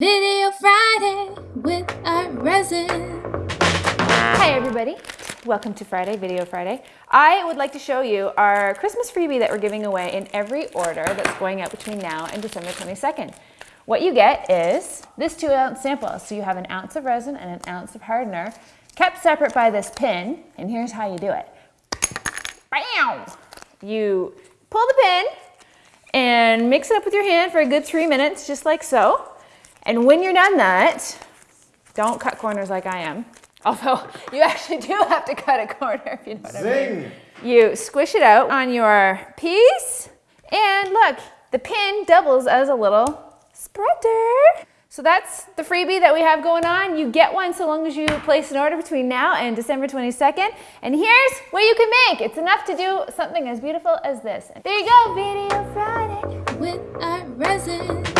Video Friday with ArtResin. Hi everybody, welcome to Friday, Video Friday. I would like to show you our Christmas freebie that we're giving away in every order that's going out between now and December 22nd. What you get is this two ounce sample. So you have an ounce of resin and an ounce of hardener kept separate by this pin. And here's how you do it. Bam! You pull the pin and mix it up with your hand for a good three minutes, just like so. And when you're done that, don't cut corners like I am. Although you actually do have to cut a corner if you know what Zing. I mean. You squish it out on your piece and look, the pin doubles as a little spreader. So that's the freebie that we have going on. You get one so long as you place an order between now and December 22nd. And here's what you can make. It's enough to do something as beautiful as this. There you go, Video Friday. With ArtResin.